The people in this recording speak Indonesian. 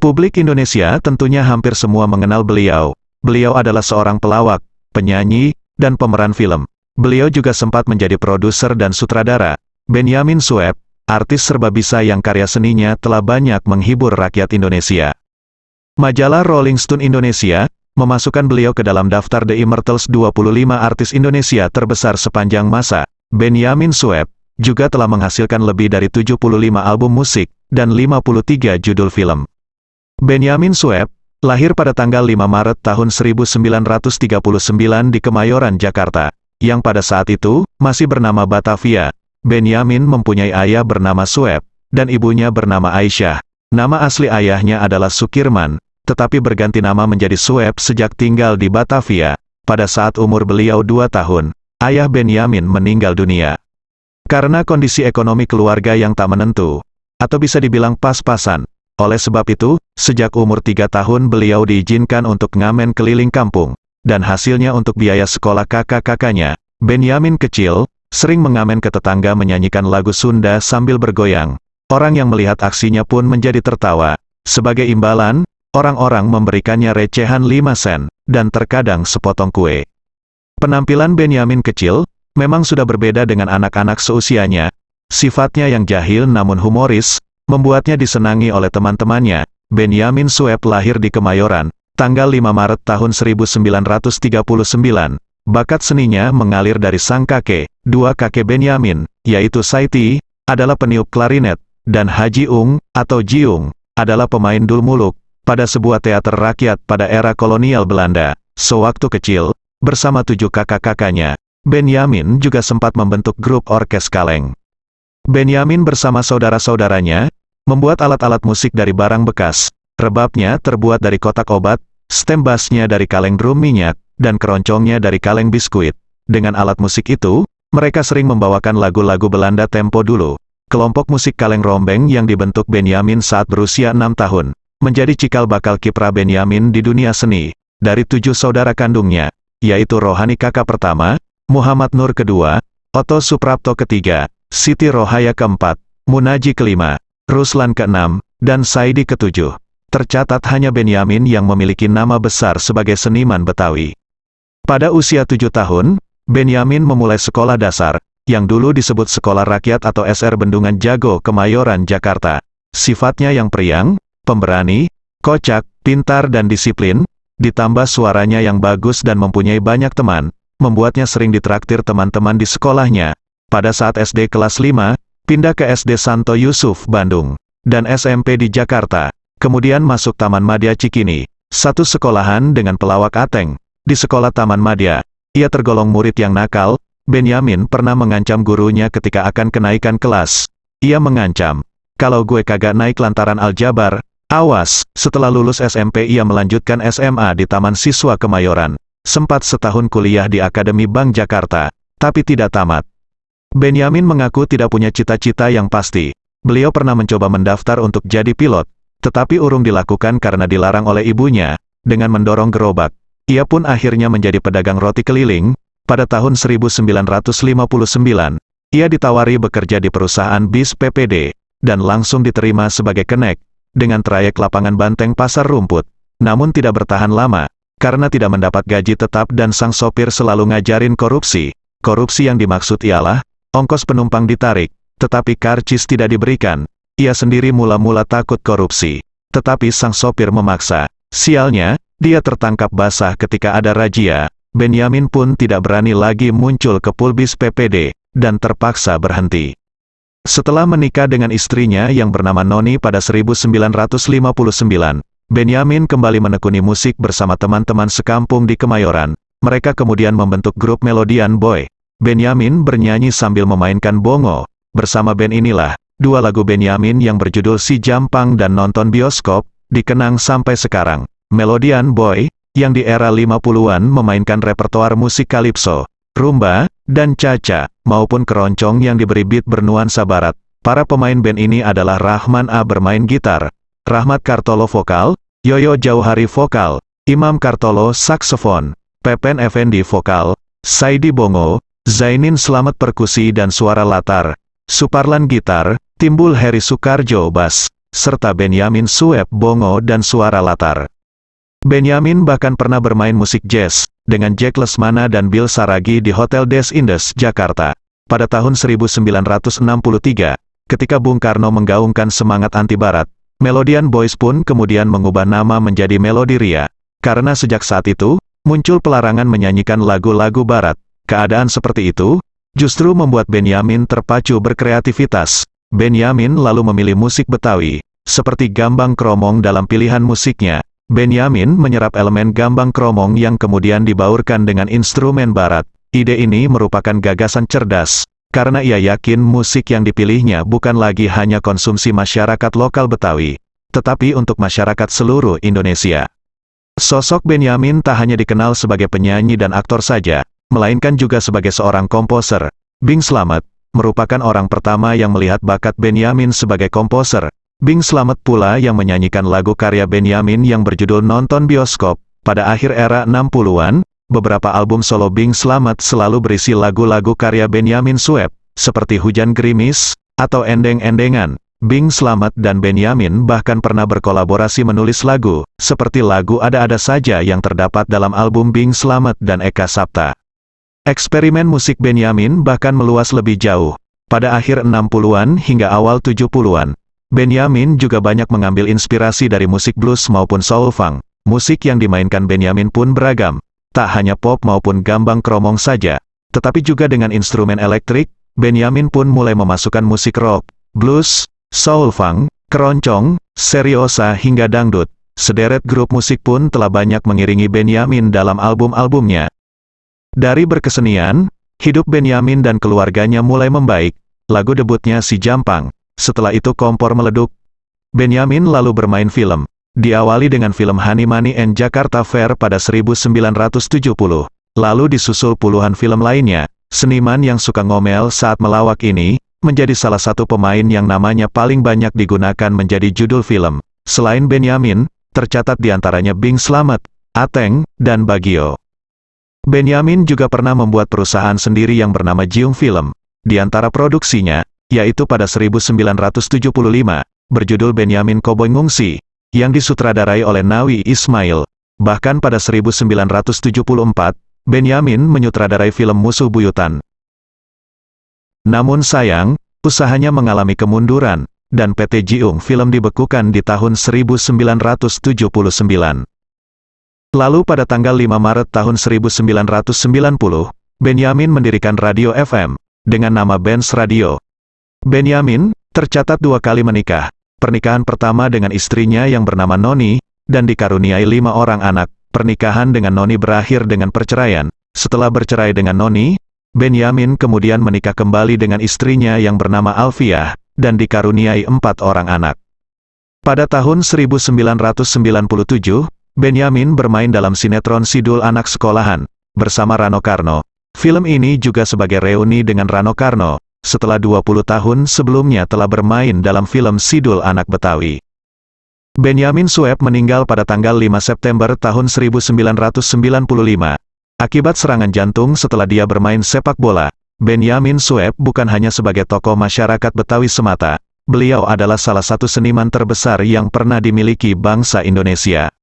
Publik Indonesia tentunya hampir semua mengenal beliau. Beliau adalah seorang pelawak, penyanyi, dan pemeran film. Beliau juga sempat menjadi produser dan sutradara. Benyamin Sueb, artis serba bisa yang karya seninya telah banyak menghibur rakyat Indonesia. Majalah Rolling Stone Indonesia, memasukkan beliau ke dalam daftar The Immortals 25 artis Indonesia terbesar sepanjang masa. Benyamin Sueb, juga telah menghasilkan lebih dari 75 album musik, dan 53 judul film. Benyamin Sueb, lahir pada tanggal 5 Maret tahun 1939 di Kemayoran, Jakarta, yang pada saat itu, masih bernama Batavia. Benyamin mempunyai ayah bernama Sueb, dan ibunya bernama Aisyah. Nama asli ayahnya adalah Sukirman, tetapi berganti nama menjadi Sueb sejak tinggal di Batavia. Pada saat umur beliau dua tahun, ayah Benyamin meninggal dunia. Karena kondisi ekonomi keluarga yang tak menentu, atau bisa dibilang pas-pasan, oleh sebab itu, sejak umur tiga tahun beliau diizinkan untuk ngamen keliling kampung, dan hasilnya untuk biaya sekolah kakak-kakaknya. Benyamin kecil, sering mengamen ke tetangga menyanyikan lagu Sunda sambil bergoyang. Orang yang melihat aksinya pun menjadi tertawa. Sebagai imbalan, orang-orang memberikannya recehan 5 sen, dan terkadang sepotong kue. Penampilan Benyamin kecil, memang sudah berbeda dengan anak-anak seusianya. Sifatnya yang jahil namun humoris, membuatnya disenangi oleh teman-temannya. Benyamin Sueb lahir di Kemayoran, tanggal 5 Maret tahun 1939. Bakat seninya mengalir dari sang kakek, dua kakek Benyamin, yaitu Saiti, adalah peniup klarinet, dan Haji Ung, atau Jiung, adalah pemain dulmuluk, pada sebuah teater rakyat pada era kolonial Belanda. Sewaktu kecil, bersama tujuh kakak-kakaknya, Benyamin juga sempat membentuk grup orkes kaleng. Benyamin bersama saudara-saudaranya, Membuat alat-alat musik dari barang bekas, rebabnya terbuat dari kotak obat, stem bassnya dari kaleng drum minyak, dan keroncongnya dari kaleng biskuit. Dengan alat musik itu, mereka sering membawakan lagu-lagu Belanda tempo dulu. Kelompok musik kaleng rombeng yang dibentuk Benyamin saat berusia enam tahun, menjadi cikal bakal kiprah Benyamin di dunia seni. Dari tujuh saudara kandungnya, yaitu Rohani kakak pertama, Muhammad Nur kedua, Otto Suprapto ketiga, Siti Rohaya keempat, Munaji kelima, Ruslan ke-6, dan Saidi ke-7. Tercatat hanya Benyamin yang memiliki nama besar sebagai seniman Betawi. Pada usia tujuh tahun, Benyamin memulai sekolah dasar, yang dulu disebut Sekolah Rakyat atau SR Bendungan Jago Kemayoran, Jakarta. Sifatnya yang periang, pemberani, kocak, pintar dan disiplin, ditambah suaranya yang bagus dan mempunyai banyak teman, membuatnya sering ditraktir teman-teman di sekolahnya. Pada saat SD kelas 5, pindah ke SD Santo Yusuf, Bandung, dan SMP di Jakarta, kemudian masuk Taman Madya Cikini, satu sekolahan dengan pelawak Ateng. Di sekolah Taman Madya, ia tergolong murid yang nakal, Benyamin pernah mengancam gurunya ketika akan kenaikan kelas. Ia mengancam, kalau gue kagak naik lantaran aljabar, awas, setelah lulus SMP ia melanjutkan SMA di Taman Siswa Kemayoran. Sempat setahun kuliah di Akademi Bank Jakarta, tapi tidak tamat. Benyamin mengaku tidak punya cita-cita yang pasti. Beliau pernah mencoba mendaftar untuk jadi pilot, tetapi urung dilakukan karena dilarang oleh ibunya, dengan mendorong gerobak. Ia pun akhirnya menjadi pedagang roti keliling, pada tahun 1959. Ia ditawari bekerja di perusahaan bis PPD, dan langsung diterima sebagai kenek, dengan trayek lapangan banteng pasar rumput. Namun tidak bertahan lama, karena tidak mendapat gaji tetap dan sang sopir selalu ngajarin korupsi. Korupsi yang dimaksud ialah, Ongkos penumpang ditarik, tetapi karcis tidak diberikan. Ia sendiri mula-mula takut korupsi. Tetapi sang sopir memaksa. Sialnya, dia tertangkap basah ketika ada razia. Benyamin pun tidak berani lagi muncul ke pulbis PPD, dan terpaksa berhenti. Setelah menikah dengan istrinya yang bernama Noni pada 1959, Benyamin kembali menekuni musik bersama teman-teman sekampung di Kemayoran. Mereka kemudian membentuk grup Melodian Boy. Benyamin bernyanyi sambil memainkan bongo. Bersama band inilah, dua lagu Benyamin yang berjudul Si Jampang dan Nonton Bioskop, dikenang sampai sekarang. Melodian Boy, yang di era 50-an memainkan repertoar musik kalipso, rumba, dan caca, maupun keroncong yang diberi beat bernuansa barat. Para pemain band ini adalah Rahman A bermain gitar, Rahmat Kartolo vokal, Yoyo Jauhari vokal, Imam Kartolo saksofon, Pepen Effendi vokal, Saidi Bongo, Zainin Selamat perkusi dan suara latar, Suparlan gitar, Timbul Heri Sukarjo bass, serta Benyamin Sueb bongo dan suara latar. Benyamin bahkan pernah bermain musik jazz, dengan Jack Lesmana dan Bill Saragi di Hotel Des Indes, Jakarta. Pada tahun 1963, ketika Bung Karno menggaungkan semangat anti-barat, Melodian Boys pun kemudian mengubah nama menjadi Melodi Ria. Karena sejak saat itu, muncul pelarangan menyanyikan lagu-lagu barat. Keadaan seperti itu, justru membuat Benyamin terpacu berkreativitas. Benyamin lalu memilih musik Betawi, seperti gambang kromong dalam pilihan musiknya. Benyamin menyerap elemen gambang kromong yang kemudian dibaurkan dengan instrumen barat. Ide ini merupakan gagasan cerdas, karena ia yakin musik yang dipilihnya bukan lagi hanya konsumsi masyarakat lokal Betawi, tetapi untuk masyarakat seluruh Indonesia. Sosok Benyamin tak hanya dikenal sebagai penyanyi dan aktor saja, melainkan juga sebagai seorang komposer. Bing Slamet, merupakan orang pertama yang melihat bakat Benyamin sebagai komposer, Bing Slamet pula yang menyanyikan lagu karya Benyamin yang berjudul Nonton Bioskop. Pada akhir era 60-an, beberapa album solo Bing Slamet selalu berisi lagu-lagu karya Benyamin Sueb, seperti Hujan Gerimis, atau Endeng-Endengan. Bing Slamet dan Benyamin bahkan pernah berkolaborasi menulis lagu, seperti lagu Ada-Ada Saja yang terdapat dalam album Bing Slamet dan Eka Sapta. Eksperimen musik Benyamin bahkan meluas lebih jauh. Pada akhir 60-an hingga awal 70-an, Benyamin juga banyak mengambil inspirasi dari musik blues maupun soul funk. Musik yang dimainkan Benyamin pun beragam, tak hanya pop maupun gambang kromong saja, tetapi juga dengan instrumen elektrik, Benyamin pun mulai memasukkan musik rock, blues, soul funk, keroncong, seriosa hingga dangdut. Sederet grup musik pun telah banyak mengiringi Benyamin dalam album-albumnya. Dari berkesenian, hidup Benyamin dan keluarganya mulai membaik. Lagu debutnya Si Jampang, setelah itu kompor meleduk. Benyamin lalu bermain film. Diawali dengan film Honey Money and Jakarta Fair pada 1970. Lalu disusul puluhan film lainnya. Seniman yang suka ngomel saat melawak ini, menjadi salah satu pemain yang namanya paling banyak digunakan menjadi judul film. Selain Benyamin, tercatat di antaranya Bing Slamet, Ateng, dan Bagio. Benyamin juga pernah membuat perusahaan sendiri yang bernama Jiung Film. Di antara produksinya, yaitu pada 1975, berjudul Benyamin Koboy Ngungsi, yang disutradarai oleh Nawi Ismail. Bahkan pada 1974, Benyamin menyutradarai film Musuh Buyutan. Namun sayang, usahanya mengalami kemunduran, dan PT Jiung Film dibekukan di tahun 1979. Lalu pada tanggal 5 Maret tahun 1990, Benyamin mendirikan Radio FM, dengan nama Benz Radio, Benyamin, tercatat dua kali menikah. Pernikahan pertama dengan istrinya yang bernama Noni, dan dikaruniai lima orang anak. Pernikahan dengan Noni berakhir dengan perceraian. Setelah bercerai dengan Noni, Benyamin kemudian menikah kembali dengan istrinya yang bernama Alfiah, dan dikaruniai empat orang anak. Pada tahun 1997, Benyamin bermain dalam sinetron Sidul Anak Sekolahan, bersama Rano Karno. Film ini juga sebagai reuni dengan Rano Karno, setelah 20 tahun sebelumnya telah bermain dalam film Sidul Anak Betawi. Benyamin Sueb meninggal pada tanggal 5 September tahun 1995. Akibat serangan jantung setelah dia bermain sepak bola, Benyamin Sueb bukan hanya sebagai tokoh masyarakat Betawi semata, beliau adalah salah satu seniman terbesar yang pernah dimiliki bangsa Indonesia.